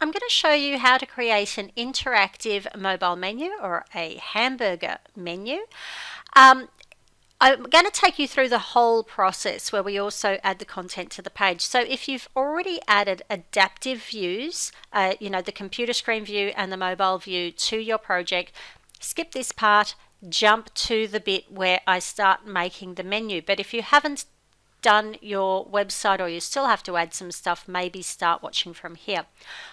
I'm going to show you how to create an interactive mobile menu or a hamburger menu. Um, I'm going to take you through the whole process where we also add the content to the page. So if you've already added adaptive views, uh, you know, the computer screen view and the mobile view to your project, skip this part, jump to the bit where I start making the menu. But if you haven't done your website or you still have to add some stuff, maybe start watching from here.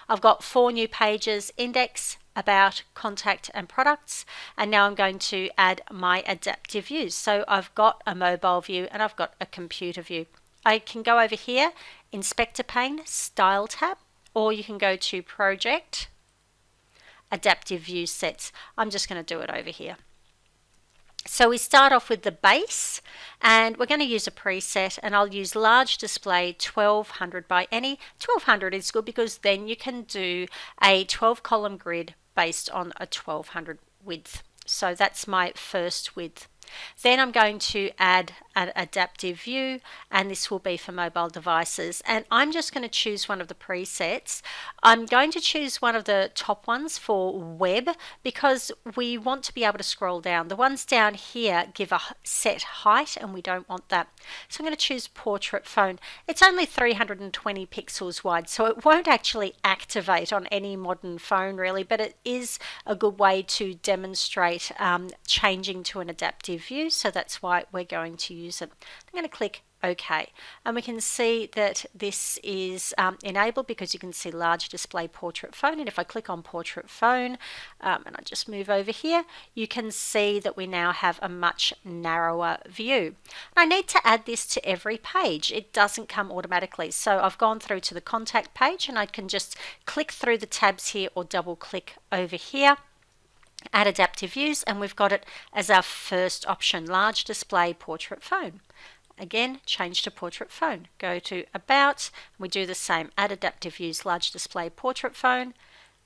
I've got four new pages, index, about, contact and products. And now I'm going to add my adaptive views. So I've got a mobile view and I've got a computer view. I can go over here, inspector pane, style tab, or you can go to project, adaptive view sets. I'm just going to do it over here. So we start off with the base and we're going to use a preset and I'll use large display 1200 by any. 1200 is good because then you can do a 12 column grid based on a 1200 width. So that's my first width. Then I'm going to add an adaptive view and this will be for mobile devices and I'm just going to choose one of the presets. I'm going to choose one of the top ones for web because we want to be able to scroll down. The ones down here give a set height and we don't want that. So I'm going to choose portrait phone. It's only 320 pixels wide so it won't actually activate on any modern phone really but it is a good way to demonstrate um, changing to an adaptive view so that's why we're going to use use it. I'm going to click OK and we can see that this is um, enabled because you can see large display portrait phone and if I click on portrait phone um, and I just move over here you can see that we now have a much narrower view. I need to add this to every page it doesn't come automatically so I've gone through to the contact page and I can just click through the tabs here or double click over here add adaptive views and we've got it as our first option large display portrait phone. Again change to portrait phone. Go to about we do the same add adaptive views large display portrait phone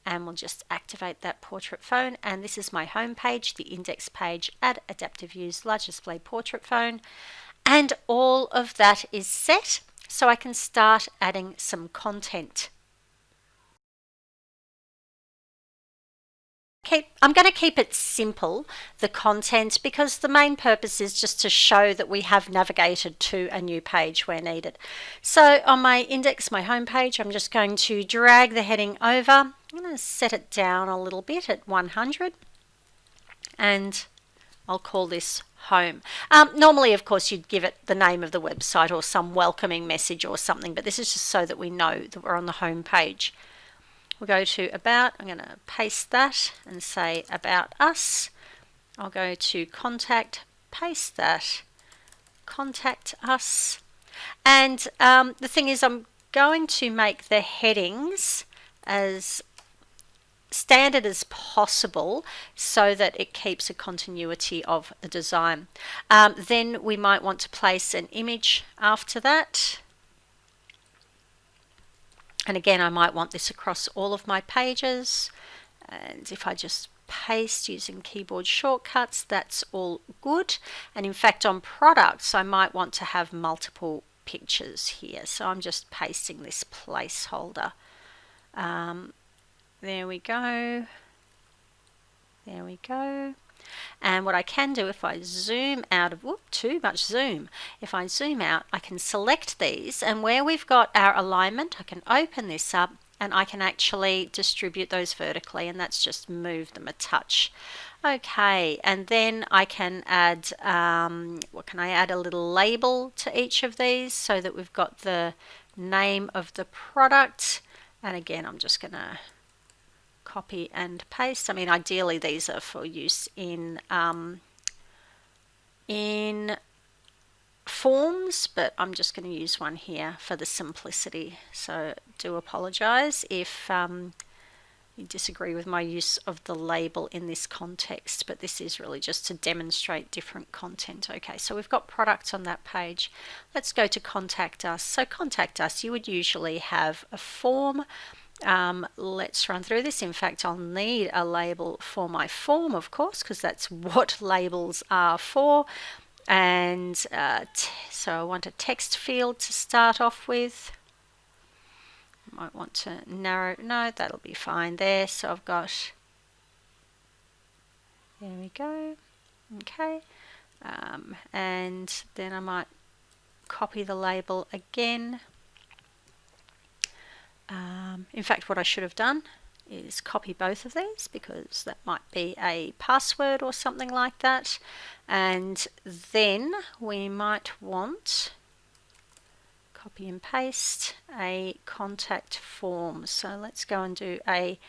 and we'll just activate that portrait phone. And this is my home page the index page add adaptive views large display portrait phone. And all of that is set so I can start adding some content keep, I'm going to keep it simple, the content, because the main purpose is just to show that we have navigated to a new page where needed. So on my index, my home page, I'm just going to drag the heading over. I'm going to set it down a little bit at 100 and I'll call this home. Um, normally, of course, you'd give it the name of the website or some welcoming message or something, but this is just so that we know that we're on the home page. We'll go to about, I'm going to paste that and say about us. I'll go to contact, paste that, contact us. And um, the thing is I'm going to make the headings as standard as possible so that it keeps a continuity of the design. Um, then we might want to place an image after that. And again, I might want this across all of my pages. And if I just paste using keyboard shortcuts, that's all good. And in fact, on products, I might want to have multiple pictures here. So I'm just pasting this placeholder. Um, there we go. There we go. And what I can do if I zoom out of, whoop, too much zoom. If I zoom out, I can select these and where we've got our alignment, I can open this up and I can actually distribute those vertically and that's just move them a touch. Okay, and then I can add, um, what can I add? A little label to each of these so that we've got the name of the product. And again, I'm just to copy and paste. I mean, ideally these are for use in um, in forms, but I'm just going to use one here for the simplicity. So do apologize if um, you disagree with my use of the label in this context, but this is really just to demonstrate different content. Okay, so we've got products on that page. Let's go to contact us. So contact us, you would usually have a form um, let's run through this. In fact, I'll need a label for my form, of course, because that's what labels are for. And uh, so I want a text field to start off with. might want to narrow, no, that'll be fine there. So I've got, there we go, okay. Um, and then I might copy the label again. Um, in fact, what I should have done is copy both of these because that might be a password or something like that. And then we might want copy and paste a contact form. So let's go and do a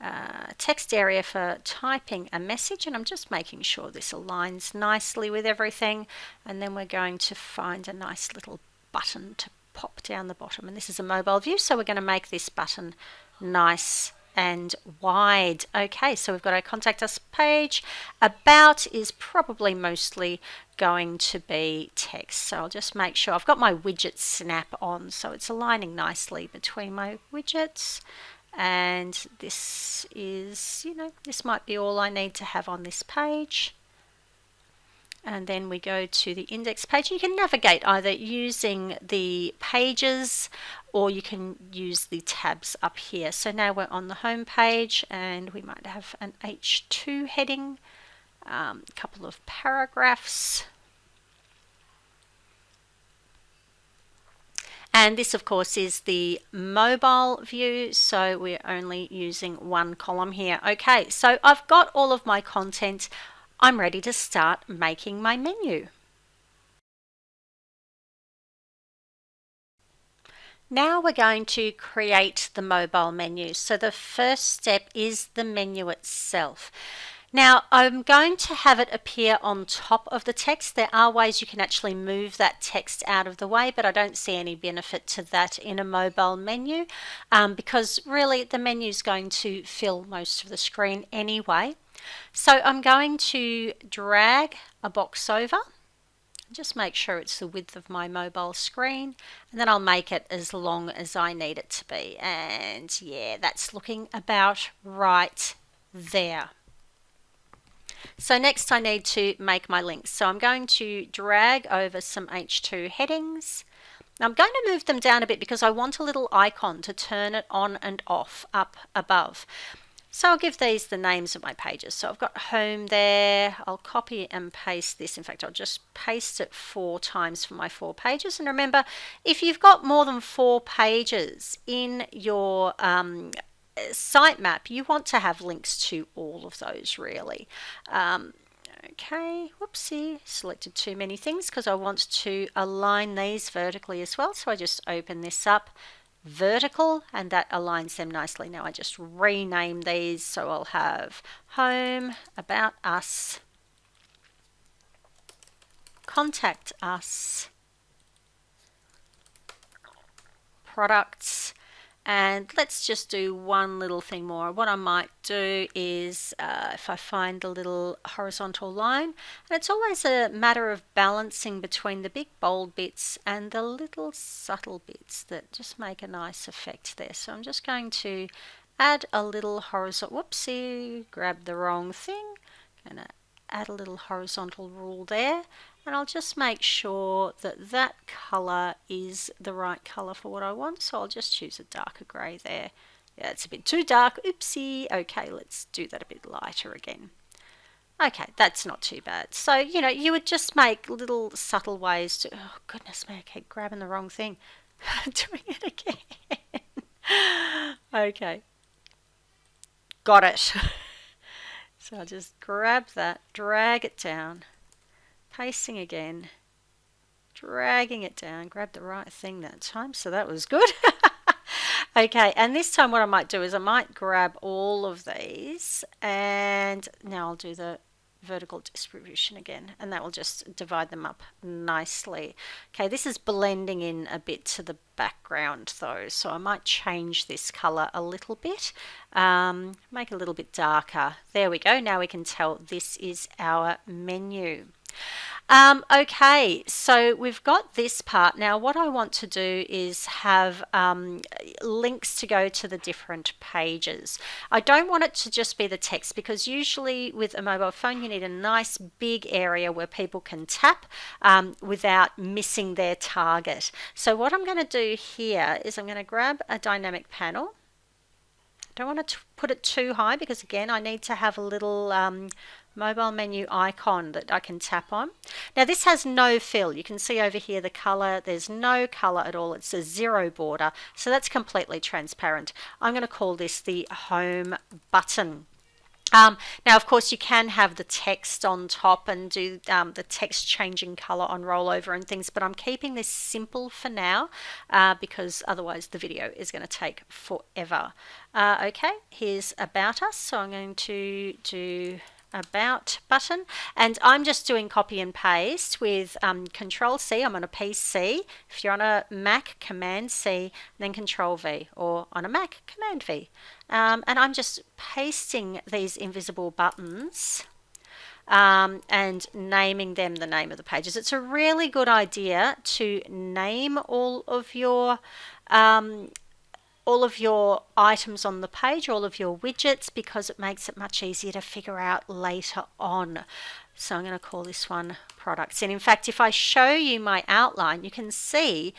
uh, text area for typing a message and I'm just making sure this aligns nicely with everything and then we're going to find a nice little button to pop down the bottom and this is a mobile view so we're going to make this button nice and wide. Okay, so we've got our contact us page. About is probably mostly going to be text. So I'll just make sure I've got my widget snap on so it's aligning nicely between my widgets and this is you know this might be all I need to have on this page and then we go to the index page. You can navigate either using the pages or you can use the tabs up here. So now we're on the home page and we might have an H2 heading, a um, couple of paragraphs. And this of course is the mobile view so we're only using one column here. Okay so I've got all of my content I'm ready to start making my menu. Now we're going to create the mobile menu. So the first step is the menu itself. Now I'm going to have it appear on top of the text. There are ways you can actually move that text out of the way, but I don't see any benefit to that in a mobile menu um, because really the menu is going to fill most of the screen anyway. So I'm going to drag a box over. Just make sure it's the width of my mobile screen and then I'll make it as long as I need it to be. And yeah that's looking about right there. So next I need to make my links. So I'm going to drag over some H2 headings. I'm going to move them down a bit because I want a little icon to turn it on and off up above so I'll give these the names of my pages. So I've got home there. I'll copy and paste this. In fact, I'll just paste it four times for my four pages. And remember, if you've got more than four pages in your um, sitemap, you want to have links to all of those really. Um, okay, whoopsie, selected too many things because I want to align these vertically as well. So I just open this up vertical and that aligns them nicely. Now I just rename these so I'll have home, about us, contact us, products, and let's just do one little thing more. What I might do is uh, if I find a little horizontal line, and it's always a matter of balancing between the big bold bits and the little subtle bits that just make a nice effect there. So I'm just going to add a little horizontal, whoopsie, grab the wrong thing. Gonna add a little horizontal rule there and I'll just make sure that that color is the right color for what I want. So I'll just choose a darker gray there. Yeah it's a bit too dark. Oopsie. Okay let's do that a bit lighter again. Okay that's not too bad. So you know you would just make little subtle ways to oh goodness me I keep grabbing the wrong thing. Doing it again. Okay. Got it. So I'll just grab that drag it down pasting again, dragging it down, grab the right thing that time, so that was good. okay, and this time what I might do is I might grab all of these and now I'll do the vertical distribution again and that will just divide them up nicely. Okay, this is blending in a bit to the background though, so I might change this color a little bit, um, make it a little bit darker. There we go, now we can tell this is our menu. Um, okay, so we've got this part. Now what I want to do is have um, links to go to the different pages. I don't want it to just be the text because usually with a mobile phone you need a nice big area where people can tap um, without missing their target. So what I'm going to do here is I'm going to grab a dynamic panel I don't want to put it too high because again I need to have a little um, mobile menu icon that I can tap on. Now this has no fill. You can see over here the color. There's no color at all. It's a zero border. So that's completely transparent. I'm going to call this the home button. Um, now, of course, you can have the text on top and do um, the text changing color on rollover and things, but I'm keeping this simple for now uh, because otherwise the video is going to take forever. Uh, okay, here's about us. So I'm going to do about button and I'm just doing copy and paste with um, control C. I'm on a PC if you're on a Mac command C then control V or on a Mac command V. Um, and I'm just pasting these invisible buttons um, and naming them the name of the pages. It's a really good idea to name all of your um, all of your items on the page, all of your widgets, because it makes it much easier to figure out later on. So I'm going to call this one products. And in fact, if I show you my outline, you can see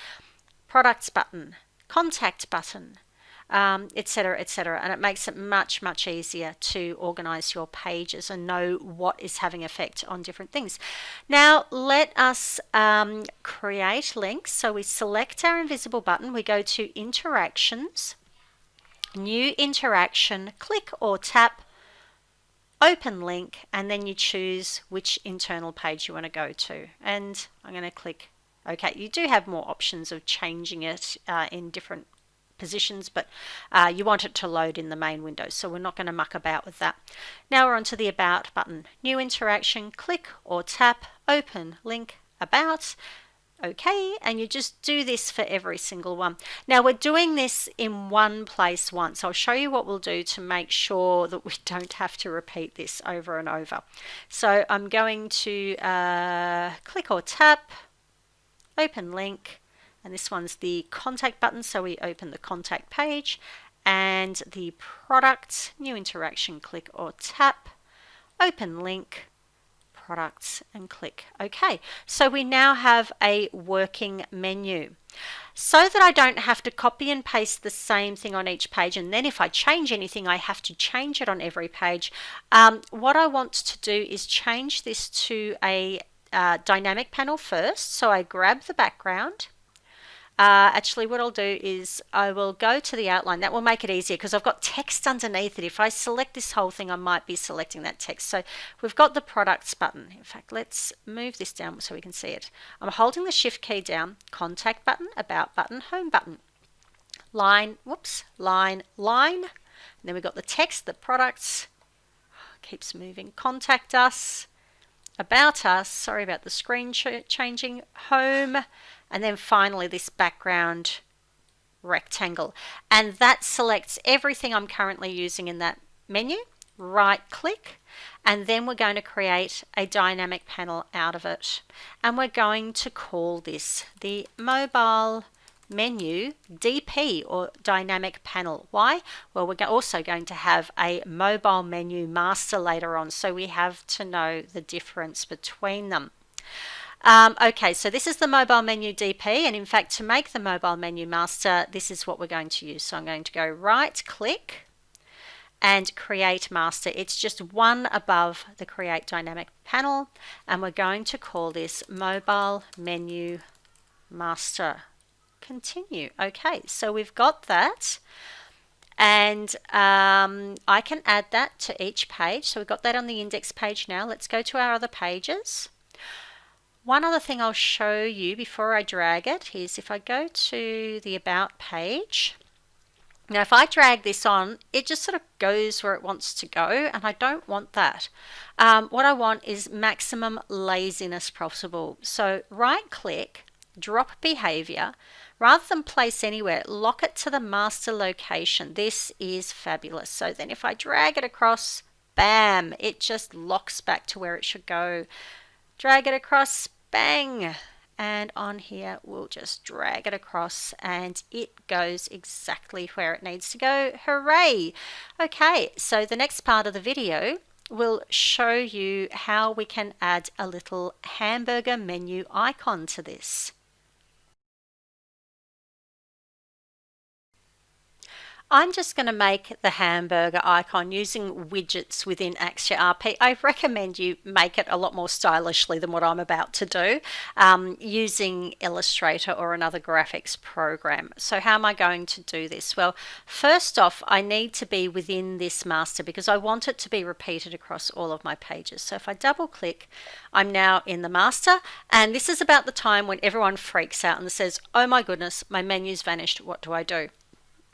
products button, contact button, etc., um, etc. Et and it makes it much, much easier to organize your pages and know what is having effect on different things. Now, let us um, create links. So we select our invisible button, we go to interactions, new interaction, click or tap open link and then you choose which internal page you want to go to and I'm going to click OK. You do have more options of changing it uh, in different positions, but uh, you want it to load in the main window. So we're not going to muck about with that. Now we're onto the About button. New interaction, click or tap, open, link, About, okay and you just do this for every single one now we're doing this in one place once I'll show you what we'll do to make sure that we don't have to repeat this over and over so I'm going to uh, click or tap open link and this one's the contact button so we open the contact page and the product new interaction click or tap open link products and click OK. So we now have a working menu. So that I don't have to copy and paste the same thing on each page and then if I change anything I have to change it on every page. Um, what I want to do is change this to a uh, dynamic panel first. So I grab the background uh, actually what I'll do is I will go to the outline. That will make it easier because I've got text underneath it. If I select this whole thing, I might be selecting that text. So we've got the products button. In fact, let's move this down so we can see it. I'm holding the shift key down, contact button, about button, home button. Line, whoops, line, line. And then we've got the text, the products, keeps moving, contact us, about us, sorry about the screen ch changing, home, and then finally this background rectangle. And that selects everything I'm currently using in that menu. Right click and then we're going to create a dynamic panel out of it. And we're going to call this the mobile menu DP or dynamic panel. Why? Well, we're also going to have a mobile menu master later on, so we have to know the difference between them. Um, okay, so this is the mobile menu DP, and in fact, to make the mobile menu master, this is what we're going to use. So I'm going to go right click and create master. It's just one above the create dynamic panel, and we're going to call this mobile menu master. Continue. Okay, so we've got that. And um, I can add that to each page. So we've got that on the index page now. Let's go to our other pages. One other thing I'll show you before I drag it is if I go to the About page, now if I drag this on, it just sort of goes where it wants to go and I don't want that. Um, what I want is maximum laziness possible. So right click, drop behavior, rather than place anywhere, lock it to the master location. This is fabulous. So then if I drag it across, bam, it just locks back to where it should go drag it across, bang, and on here we'll just drag it across and it goes exactly where it needs to go. Hooray! Okay, so the next part of the video will show you how we can add a little hamburger menu icon to this. I'm just going to make the hamburger icon using widgets within Axure RP. I recommend you make it a lot more stylishly than what I'm about to do um, using Illustrator or another graphics program. So how am I going to do this? Well, first off, I need to be within this master because I want it to be repeated across all of my pages. So if I double click, I'm now in the master and this is about the time when everyone freaks out and says, oh my goodness, my menu's vanished, what do I do?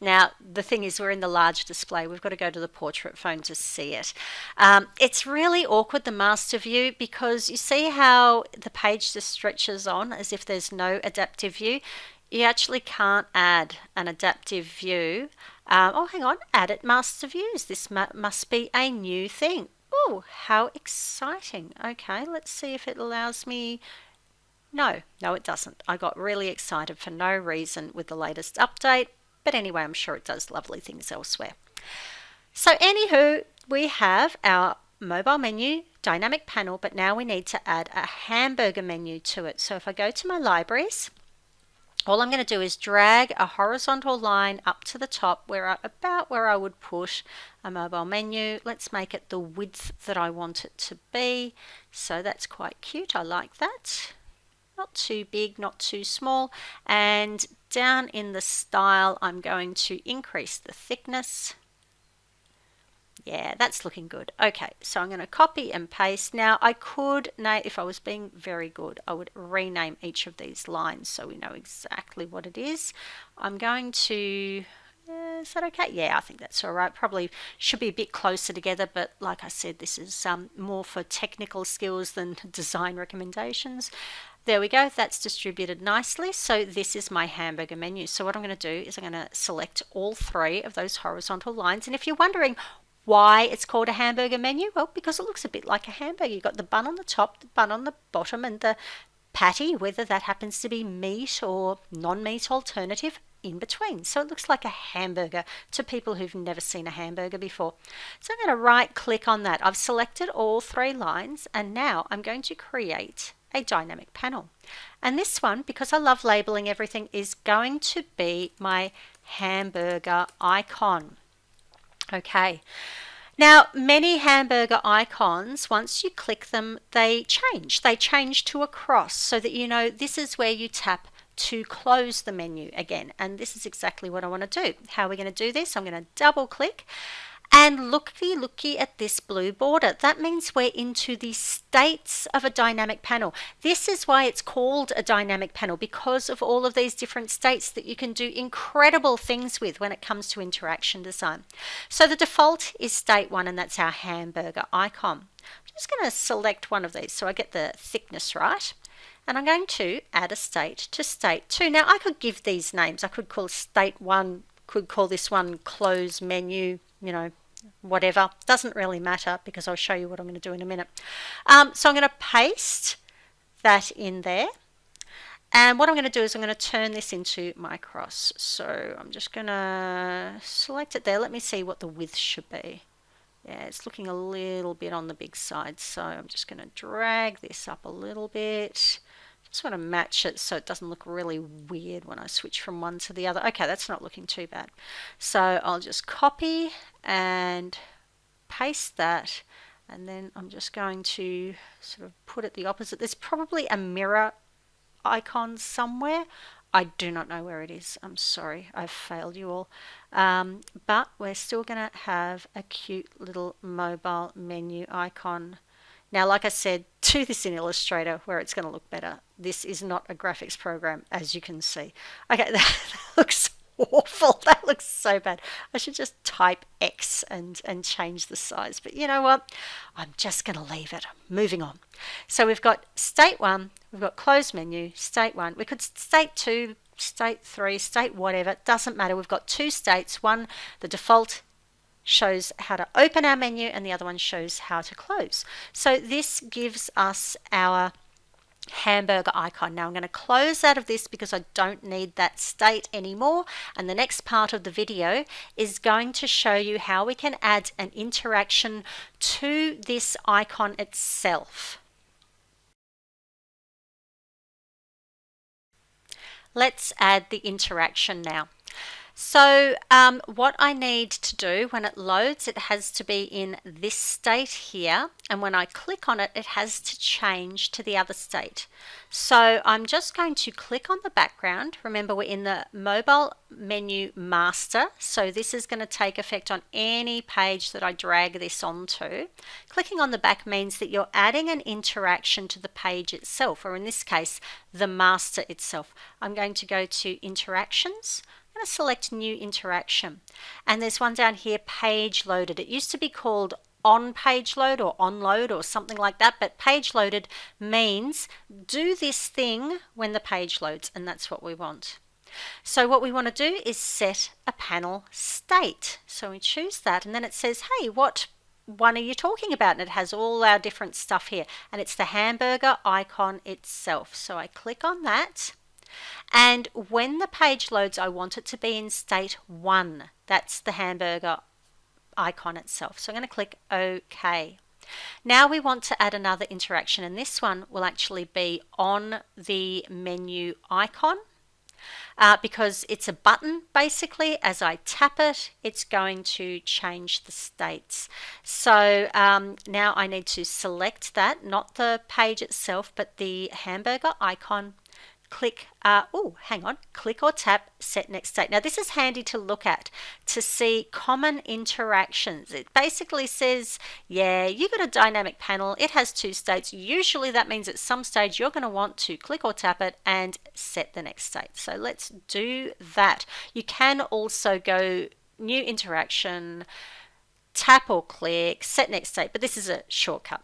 Now, the thing is, we're in the large display. We've got to go to the portrait phone to see it. Um, it's really awkward, the master view, because you see how the page just stretches on as if there's no adaptive view. You actually can't add an adaptive view. Um, oh, hang on, add it master views. This must be a new thing. Oh, how exciting. Okay, let's see if it allows me no, no it doesn't. I got really excited for no reason with the latest update, but anyway, I'm sure it does lovely things elsewhere. So anywho, we have our mobile menu dynamic panel, but now we need to add a hamburger menu to it. So if I go to my libraries, all I'm going to do is drag a horizontal line up to the top where I, about where I would put a mobile menu. Let's make it the width that I want it to be. So that's quite cute. I like that. Not too big, not too small. And down in the style, I'm going to increase the thickness. Yeah, that's looking good. Okay, so I'm going to copy and paste. Now, I could, if I was being very good, I would rename each of these lines so we know exactly what it is. I'm going to, is that okay? Yeah, I think that's all right. Probably should be a bit closer together, but like I said, this is um, more for technical skills than design recommendations. There we go, that's distributed nicely. So this is my hamburger menu. So what I'm going to do is I'm going to select all three of those horizontal lines. And if you're wondering why it's called a hamburger menu, well, because it looks a bit like a hamburger. You've got the bun on the top, the bun on the bottom, and the patty, whether that happens to be meat or non-meat alternative in between. So it looks like a hamburger to people who've never seen a hamburger before. So I'm going to right click on that. I've selected all three lines and now I'm going to create a dynamic panel. And this one, because I love labeling everything, is going to be my hamburger icon. Okay. Now, many hamburger icons, once you click them, they change. They change to a cross so that you know this is where you tap to close the menu again. And this is exactly what I want to do. How are we going to do this? I'm going to double click and looky looky at this blue border. That means we're into the states of a dynamic panel. This is why it's called a dynamic panel because of all of these different states that you can do incredible things with when it comes to interaction design. So the default is state one and that's our hamburger icon. I'm just going to select one of these so I get the thickness right and I'm going to add a state to state 2. Now I could give these names. I could call state 1, could call this one close menu, you know, whatever. Doesn't really matter because I'll show you what I'm going to do in a minute. Um, so I'm going to paste that in there. And what I'm going to do is I'm going to turn this into my cross. So I'm just going to select it there. Let me see what the width should be. Yeah, it's looking a little bit on the big side. So I'm just going to drag this up a little bit. Want to match it so it doesn't look really weird when I switch from one to the other. Okay, that's not looking too bad. So I'll just copy and paste that and then I'm just going to sort of put it the opposite. There's probably a mirror icon somewhere. I do not know where it is. I'm sorry, I've failed you all. Um, but we're still going to have a cute little mobile menu icon now, like I said, do this in Illustrator where it's going to look better. This is not a graphics program, as you can see. Okay, that, that looks awful. That looks so bad. I should just type X and, and change the size. But you know what? I'm just going to leave it. Moving on. So we've got state one, we've got close menu, state one. We could state two, state three, state whatever. Doesn't matter. We've got two states. One, the default shows how to open our menu and the other one shows how to close. So this gives us our hamburger icon. Now I'm going to close out of this because I don't need that state anymore and the next part of the video is going to show you how we can add an interaction to this icon itself. Let's add the interaction now. So um, what I need to do when it loads, it has to be in this state here. And when I click on it, it has to change to the other state. So I'm just going to click on the background. Remember, we're in the mobile menu master. So this is going to take effect on any page that I drag this onto. Clicking on the back means that you're adding an interaction to the page itself, or in this case, the master itself. I'm going to go to interactions. Going to select new interaction. And there's one down here page loaded. It used to be called on page load or on load or something like that but page loaded means do this thing when the page loads and that's what we want. So what we want to do is set a panel state. So we choose that and then it says hey what one are you talking about? And it has all our different stuff here and it's the hamburger icon itself. So I click on that and when the page loads, I want it to be in state one. That's the hamburger icon itself. So I'm going to click OK. Now we want to add another interaction and this one will actually be on the menu icon uh, because it's a button basically as I tap it it's going to change the states so um, now I need to select that not the page itself but the hamburger icon click, uh, oh, hang on, click or tap set next state. Now this is handy to look at to see common interactions. It basically says, yeah, you got a dynamic panel. It has two states. Usually that means at some stage you're going to want to click or tap it and set the next state. So let's do that. You can also go new interaction, tap or click, set next state, but this is a shortcut.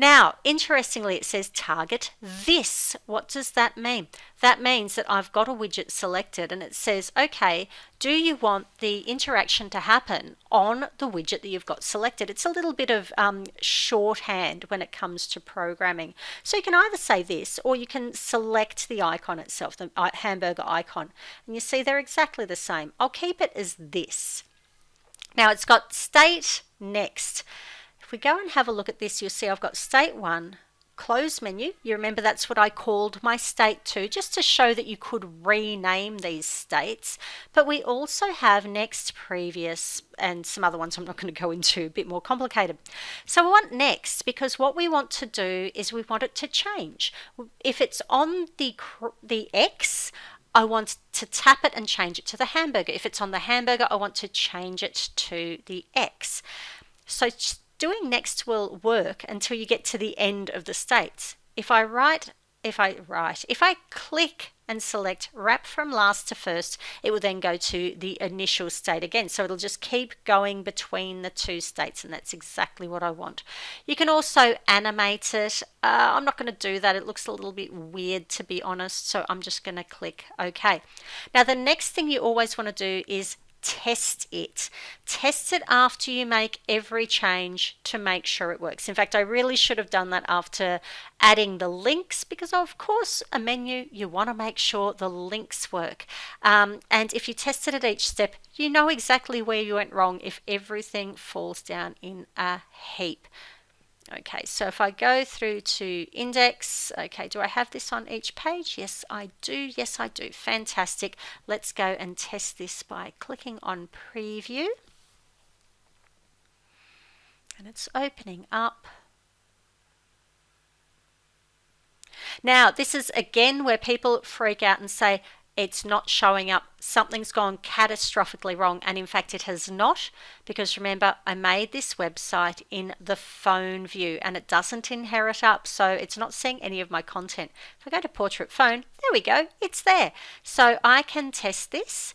Now, interestingly, it says target this. What does that mean? That means that I've got a widget selected and it says, okay, do you want the interaction to happen on the widget that you've got selected? It's a little bit of um, shorthand when it comes to programming. So you can either say this or you can select the icon itself, the uh, hamburger icon. And you see they're exactly the same. I'll keep it as this. Now it's got state next. If we go and have a look at this, you'll see I've got state one, close menu. You remember that's what I called my state two, just to show that you could rename these states. But we also have next, previous, and some other ones I'm not going to go into, a bit more complicated. So we want next because what we want to do is we want it to change. If it's on the, the X, I want to tap it and change it to the hamburger. If it's on the hamburger, I want to change it to the X. So doing next will work until you get to the end of the states. If I write, if I write, if I click and select wrap from last to first, it will then go to the initial state again. So it'll just keep going between the two states and that's exactly what I want. You can also animate it. Uh, I'm not going to do that. It looks a little bit weird to be honest. So I'm just going to click OK. Now the next thing you always want to do is test it. Test it after you make every change to make sure it works. In fact, I really should have done that after adding the links because of course a menu, you want to make sure the links work. Um, and if you test it at each step, you know exactly where you went wrong if everything falls down in a heap. Okay, so if I go through to index, okay, do I have this on each page? Yes, I do. Yes, I do. Fantastic. Let's go and test this by clicking on preview. And it's opening up. Now, this is again where people freak out and say, it's not showing up. Something's gone catastrophically wrong. And in fact, it has not, because remember, I made this website in the phone view and it doesn't inherit up. So it's not seeing any of my content. If I go to portrait phone, there we go, it's there. So I can test this.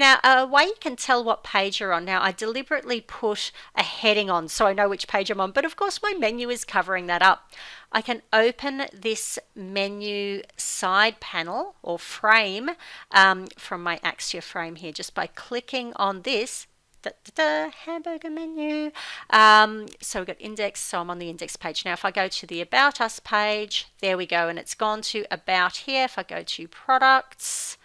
Now, a way you can tell what page you're on. Now, I deliberately put a heading on so I know which page I'm on, but of course my menu is covering that up. I can open this menu side panel or frame um, from my Axure frame here just by clicking on this da, da, da, hamburger menu. Um, so we've got index, so I'm on the index page. Now if I go to the About Us page, there we go, and it's gone to About here. If I go to Products,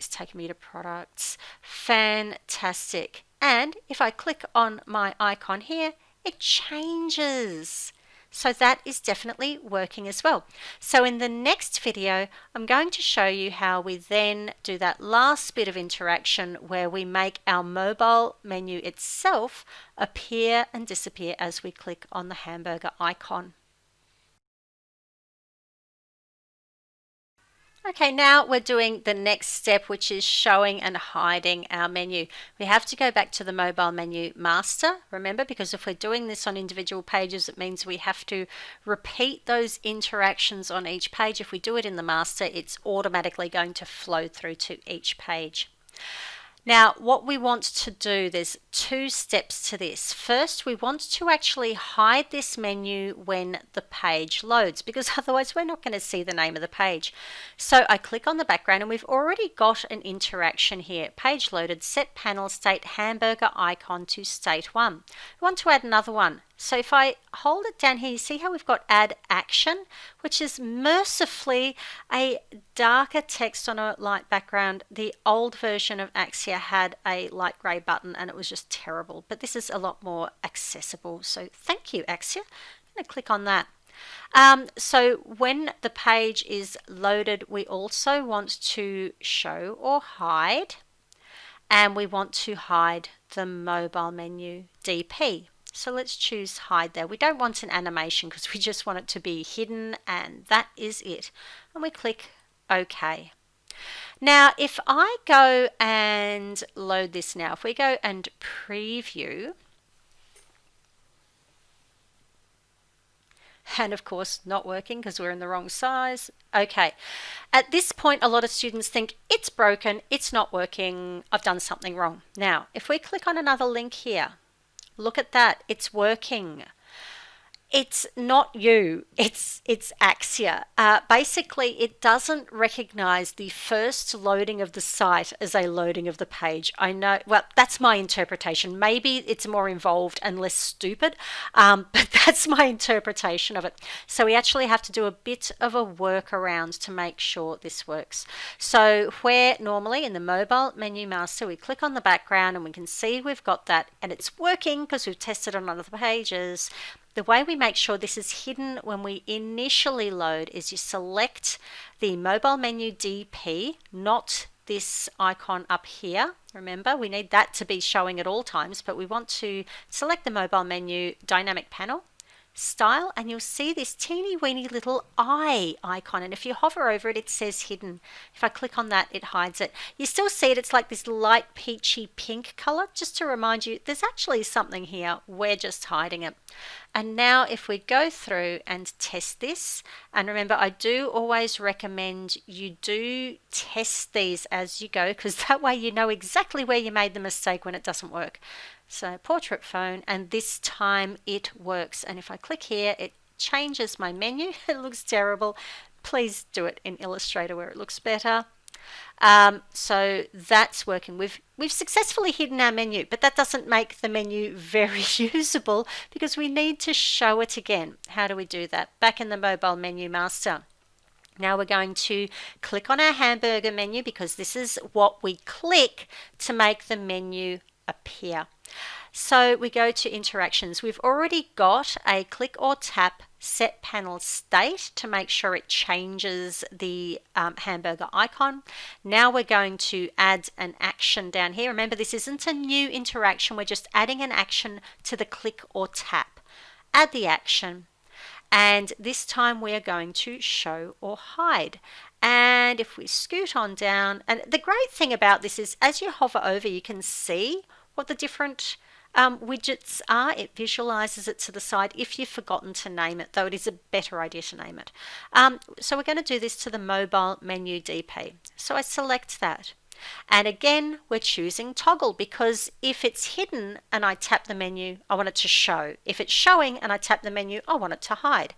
it's taking me to Products. Fantastic. And if I click on my icon here, it changes. So that is definitely working as well. So in the next video, I'm going to show you how we then do that last bit of interaction where we make our mobile menu itself appear and disappear as we click on the hamburger icon. Okay, now we're doing the next step, which is showing and hiding our menu. We have to go back to the mobile menu master, remember, because if we're doing this on individual pages, it means we have to repeat those interactions on each page. If we do it in the master, it's automatically going to flow through to each page. Now, what we want to do, there's two steps to this. First, we want to actually hide this menu when the page loads because otherwise we're not going to see the name of the page. So I click on the background and we've already got an interaction here. Page loaded, set panel state hamburger icon to state one. We want to add another one. So if I hold it down here, you see how we've got add action, which is mercifully a darker text on a light background. The old version of Axure had a light grey button and it was just terrible, but this is a lot more accessible. So thank you, Axure. I'm to click on that. Um, so when the page is loaded, we also want to show or hide, and we want to hide the mobile menu DP. So let's choose hide there. We don't want an animation because we just want it to be hidden and that is it. And we click OK. Now, if I go and load this now, if we go and preview, and of course not working because we're in the wrong size. Okay, at this point a lot of students think it's broken, it's not working, I've done something wrong. Now, if we click on another link here, Look at that. It's working it's not you. It's it's Axure. Uh, basically it doesn't recognize the first loading of the site as a loading of the page. I know well that's my interpretation. Maybe it's more involved and less stupid um, but that's my interpretation of it. So we actually have to do a bit of a workaround to make sure this works. So where normally in the mobile menu master we click on the background and we can see we've got that and it's working because we've tested on other pages the way we make sure this is hidden when we initially load is you select the mobile menu DP, not this icon up here. Remember, we need that to be showing at all times, but we want to select the mobile menu dynamic panel style and you'll see this teeny weeny little eye icon. And if you hover over it it says hidden. If I click on that it hides it. You still see it. It's like this light peachy pink color. Just to remind you there's actually something here. We're just hiding it. And now if we go through and test this and remember I do always recommend you do test these as you go because that way you know exactly where you made the mistake when it doesn't work so portrait phone and this time it works. And if I click here, it changes my menu. it looks terrible. Please do it in Illustrator where it looks better. Um, so that's working. We've we've successfully hidden our menu, but that doesn't make the menu very usable because we need to show it again. How do we do that? Back in the mobile menu master. Now we're going to click on our hamburger menu because this is what we click to make the menu appear. So we go to interactions. We've already got a click or tap set panel state to make sure it changes the um, hamburger icon. Now we're going to add an action down here. Remember this isn't a new interaction, we're just adding an action to the click or tap. Add the action and this time we are going to show or hide. And if we scoot on down, and the great thing about this is as you hover over you can see what the different um, widgets are. It visualizes it to the side if you've forgotten to name it, though it is a better idea to name it. Um, so we're going to do this to the mobile menu DP. So I select that. And again, we're choosing toggle because if it's hidden and I tap the menu, I want it to show. If it's showing and I tap the menu, I want it to hide.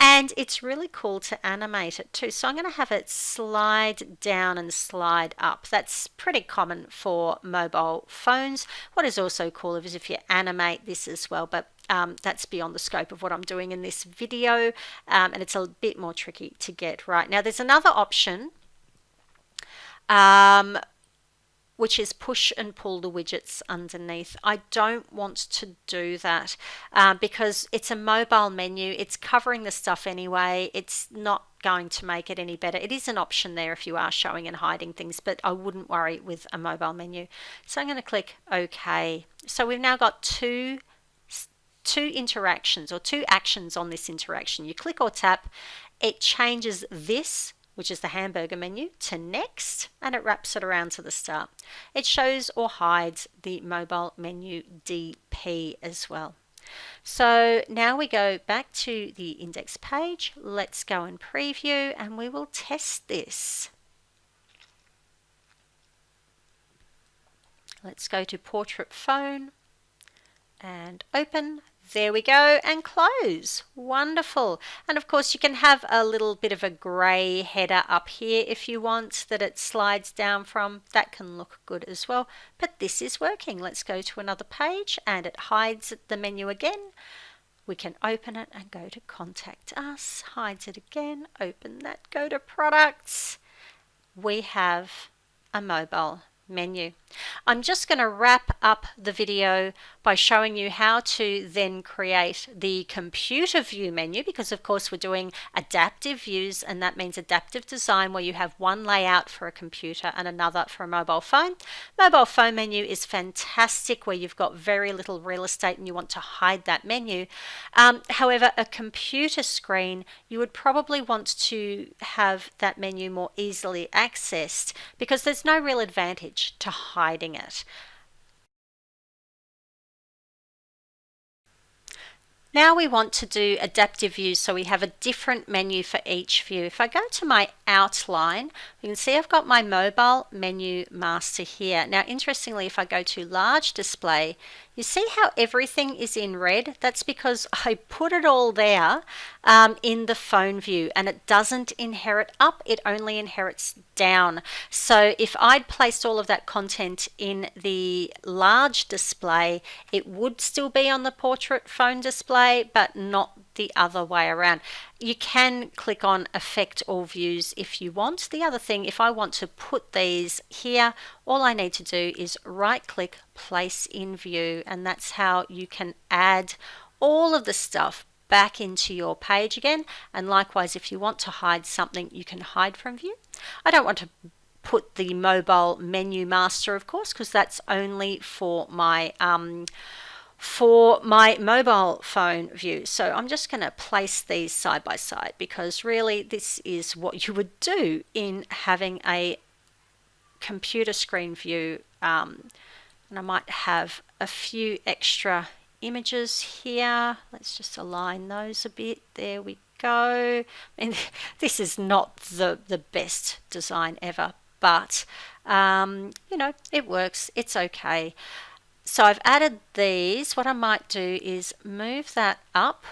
And it's really cool to animate it too. So I'm going to have it slide down and slide up. That's pretty common for mobile phones. What is also cool is if you animate this as well, but um, that's beyond the scope of what I'm doing in this video um, and it's a bit more tricky to get right. Now there's another option um, which is push and pull the widgets underneath. I don't want to do that uh, because it's a mobile menu. It's covering the stuff anyway. It's not going to make it any better. It is an option there if you are showing and hiding things, but I wouldn't worry with a mobile menu. So I'm going to click OK. So we've now got two two interactions or two actions on this interaction. You click or tap, it changes this which is the hamburger menu, to next, and it wraps it around to the start. It shows or hides the mobile menu DP as well. So now we go back to the index page. Let's go and preview and we will test this. Let's go to portrait phone and open there we go and close. Wonderful. And of course you can have a little bit of a grey header up here if you want that it slides down from. That can look good as well. But this is working. Let's go to another page and it hides the menu again. We can open it and go to contact us. Hides it again. Open that. Go to products. We have a mobile menu. I'm just going to wrap up the video by showing you how to then create the computer view menu because of course we're doing adaptive views and that means adaptive design where you have one layout for a computer and another for a mobile phone. Mobile phone menu is fantastic where you've got very little real estate and you want to hide that menu. Um, however, a computer screen, you would probably want to have that menu more easily accessed because there's no real advantage to hiding it. Now we want to do adaptive views so we have a different menu for each view. If I go to my outline, you can see I've got my mobile menu master here. Now interestingly if I go to large display you see how everything is in red? That's because I put it all there um, in the phone view and it doesn't inherit up, it only inherits down. So if I'd placed all of that content in the large display, it would still be on the portrait phone display, but not the other way around. You can click on affect all views if you want. The other thing, if I want to put these here, all I need to do is right click place in view and that's how you can add all of the stuff back into your page again and likewise if you want to hide something you can hide from view. I don't want to put the mobile menu master of course because that's only for my um, for my mobile phone view. So I'm just going to place these side by side because really this is what you would do in having a computer screen view. Um, and I might have a few extra images here. Let's just align those a bit. There we go. And this is not the, the best design ever, but um, you know, it works. It's okay. So I've added these. What I might do is move that up.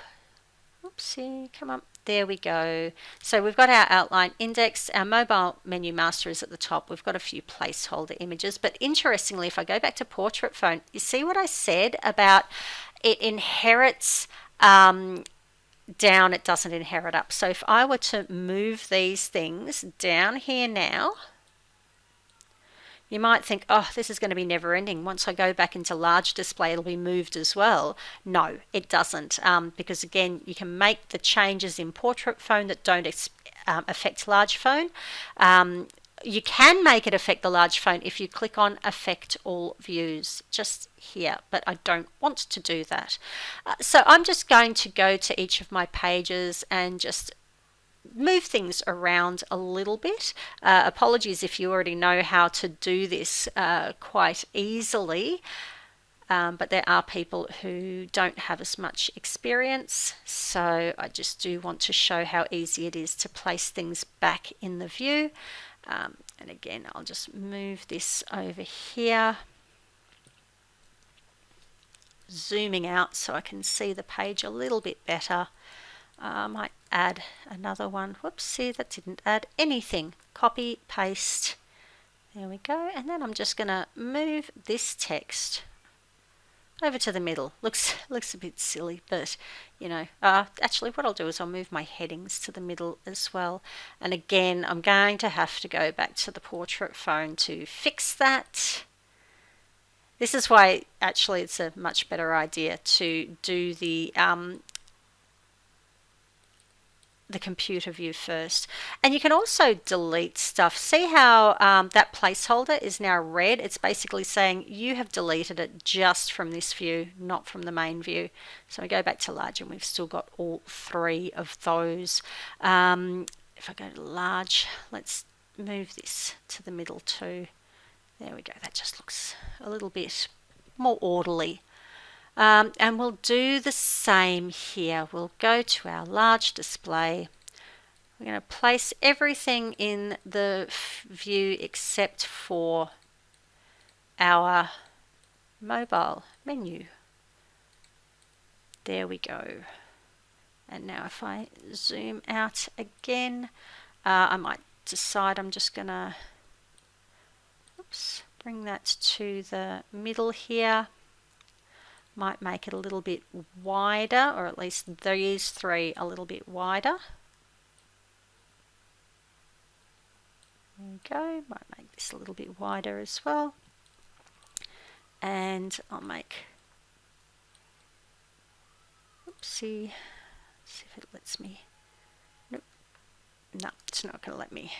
Oopsie, come up. There we go. So we've got our outline index. Our mobile menu master is at the top. We've got a few placeholder images. But interestingly, if I go back to portrait phone, you see what I said about it inherits um, down, it doesn't inherit up. So if I were to move these things down here now, you might think, oh, this is going to be never ending. Once I go back into large display, it'll be moved as well. No, it doesn't. Um, because again, you can make the changes in portrait phone that don't um, affect large phone. Um, you can make it affect the large phone if you click on affect all views just here but I don't want to do that uh, so I'm just going to go to each of my pages and just move things around a little bit. Uh, apologies if you already know how to do this uh, quite easily. Um, but there are people who don't have as much experience so I just do want to show how easy it is to place things back in the view um, and again I'll just move this over here zooming out so I can see the page a little bit better uh, I might add another one. Whoopsie, that didn't add anything. Copy, paste. There we go. And then I'm just going to move this text over to the middle. Looks looks a bit silly, but you know, uh, actually what I'll do is I'll move my headings to the middle as well. And again, I'm going to have to go back to the portrait phone to fix that. This is why actually it's a much better idea to do the um, the computer view first. And you can also delete stuff. See how um, that placeholder is now red? It's basically saying you have deleted it just from this view, not from the main view. So we go back to large and we've still got all three of those. Um, if I go to large, let's move this to the middle too. There we go. That just looks a little bit more orderly. Um, and we'll do the same here. We'll go to our large display. We're going to place everything in the view except for our mobile menu. There we go. And now if I zoom out again, uh, I might decide I'm just going to oops, bring that to the middle here might make it a little bit wider or at least these three a little bit wider. There we go, might make this a little bit wider as well. And I'll make, oopsie, see if it lets me, nope, no, it's not going to let me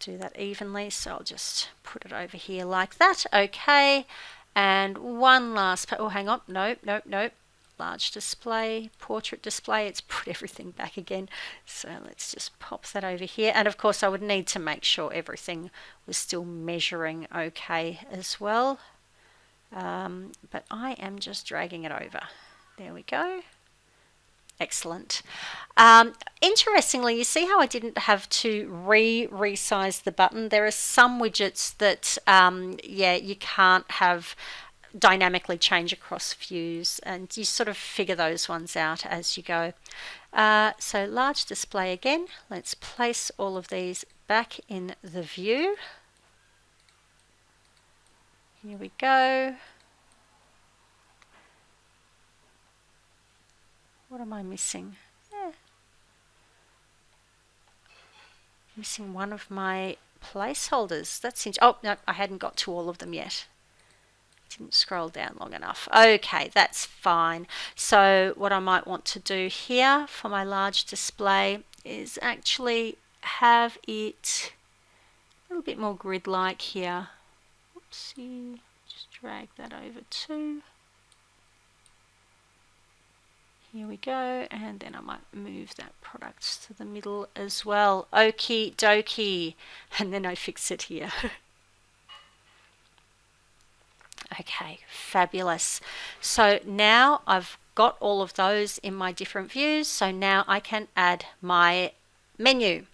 do that evenly so I'll just put it over here like that okay and one last, oh, hang on, nope, nope, nope. Large display, portrait display, it's put everything back again. So let's just pop that over here. And of course I would need to make sure everything was still measuring okay as well. Um, but I am just dragging it over. There we go. Excellent. Um, interestingly, you see how I didn't have to re-resize the button? There are some widgets that, um, yeah, you can't have dynamically change across views and you sort of figure those ones out as you go. Uh, so large display again, let's place all of these back in the view. Here we go. What am I missing? Eh. Missing one of my placeholders. That's oh no, I hadn't got to all of them yet. Didn't scroll down long enough. Okay, that's fine. So what I might want to do here for my large display is actually have it a little bit more grid-like here. Oopsie, just drag that over too. Here we go, and then I might move that product to the middle as well. Okie dokie, and then I fix it here. okay, fabulous. So now I've got all of those in my different views, so now I can add my menu.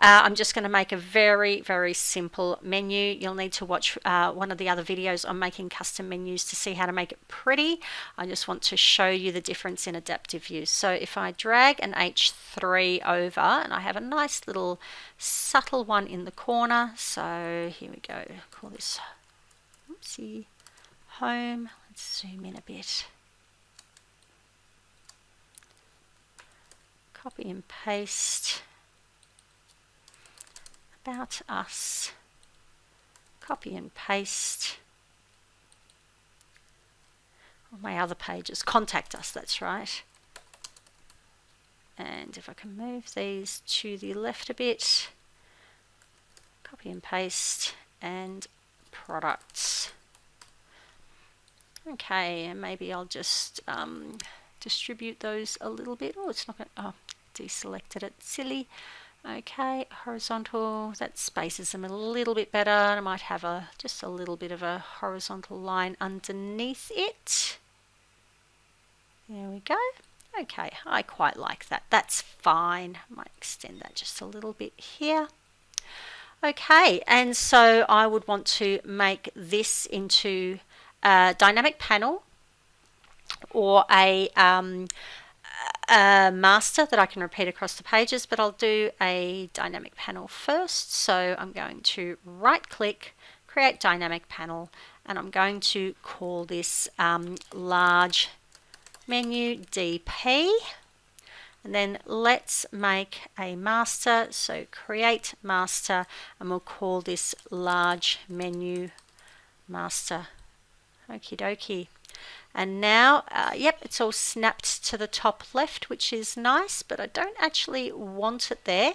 Uh, I'm just going to make a very, very simple menu. You'll need to watch uh, one of the other videos on making custom menus to see how to make it pretty. I just want to show you the difference in adaptive view. So if I drag an H3 over, and I have a nice little subtle one in the corner. So here we go, call this, oopsie, home. Let's zoom in a bit. Copy and paste about us. Copy and paste. On my other pages, contact us, that's right. And if I can move these to the left a bit, copy and paste, and products. Okay, and maybe I'll just um, distribute those a little bit. Oh, it's not going to, oh, deselected it, silly. Okay, horizontal, that spaces them a little bit better. I might have a just a little bit of a horizontal line underneath it. There we go. Okay, I quite like that. That's fine. I might extend that just a little bit here. Okay, and so I would want to make this into a dynamic panel or a um, a master that I can repeat across the pages, but I'll do a dynamic panel first. So I'm going to right click, create dynamic panel, and I'm going to call this um, large menu DP. And then let's make a master. So create master, and we'll call this large menu master. Okie dokie. And now, uh, yep, it's all snapped to the top left, which is nice, but I don't actually want it there.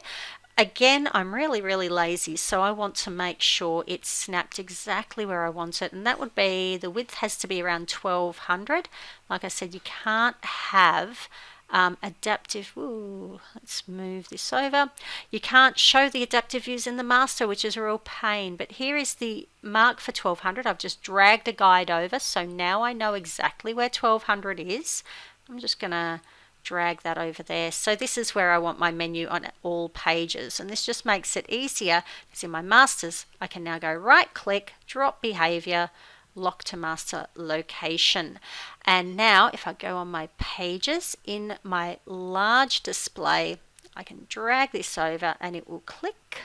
Again, I'm really, really lazy, so I want to make sure it's snapped exactly where I want it. And that would be, the width has to be around 1200. Like I said, you can't have um, adaptive, ooh, let's move this over. You can't show the adaptive views in the master, which is a real pain, but here is the mark for 1200. I've just dragged a guide over, so now I know exactly where 1200 is. I'm just going to drag that over there. So this is where I want my menu on all pages. And this just makes it easier because in my masters, I can now go right click, drop behavior, lock to master location. And now if I go on my pages in my large display, I can drag this over and it will click.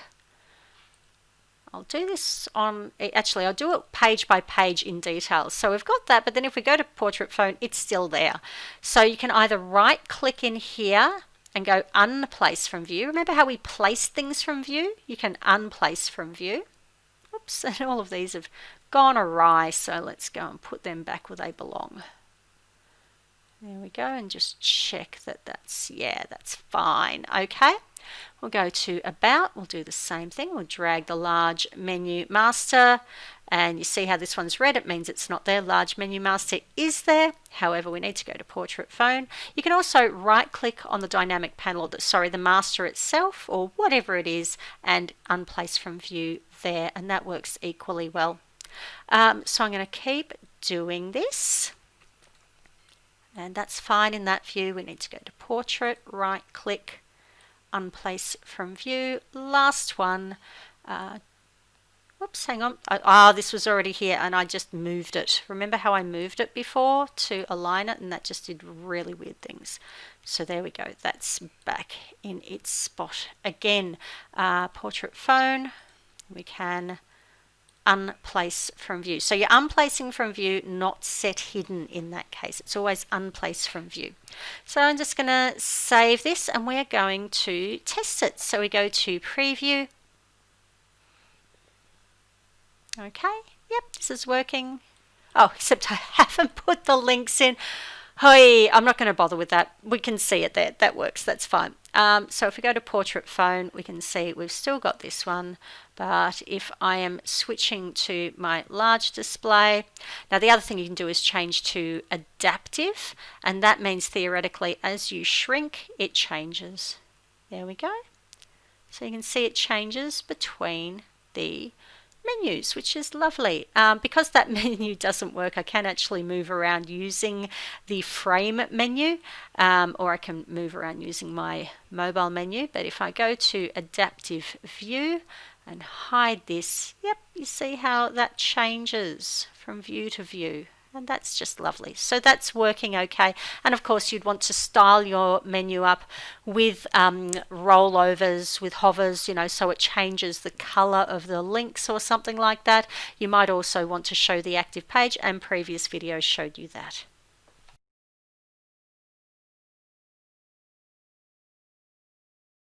I'll do this on, eh, actually I'll do it page by page in detail. So we've got that, but then if we go to portrait phone, it's still there. So you can either right click in here and go unplace from view. Remember how we place things from view? You can unplace from view. Oops, and all of these have gone awry, so let's go and put them back where they belong. There we go, and just check that that's, yeah, that's fine. Okay, we'll go to About, we'll do the same thing. We'll drag the large menu master, and you see how this one's red, it means it's not there. Large menu master is there, however, we need to go to Portrait Phone. You can also right-click on the dynamic panel, sorry, the master itself, or whatever it is, and unplace from view there, and that works equally well. Um, so I'm going to keep doing this. And that's fine in that view. We need to go to portrait, right click, unplace from view. Last one. Uh, whoops, hang on. Ah, oh, this was already here and I just moved it. Remember how I moved it before to align it and that just did really weird things. So there we go. That's back in its spot. Again, uh, portrait phone. We can unplace from view. So you're unplacing from view, not set hidden in that case. It's always unplace from view. So I'm just going to save this and we're going to test it. So we go to preview. Okay, yep, this is working. Oh, except I haven't put the links in. Hey, I'm not going to bother with that. We can see it there. That works. That's fine. Um, so if we go to portrait phone, we can see we've still got this one. But if I am switching to my large display, now the other thing you can do is change to adaptive. And that means theoretically, as you shrink, it changes. There we go. So you can see it changes between the menus, which is lovely. Um, because that menu doesn't work, I can actually move around using the frame menu, um, or I can move around using my mobile menu. But if I go to adaptive view and hide this, yep, you see how that changes from view to view and that's just lovely. So that's working okay. And of course, you'd want to style your menu up with um, rollovers, with hovers, you know, so it changes the color of the links or something like that. You might also want to show the active page and previous videos showed you that.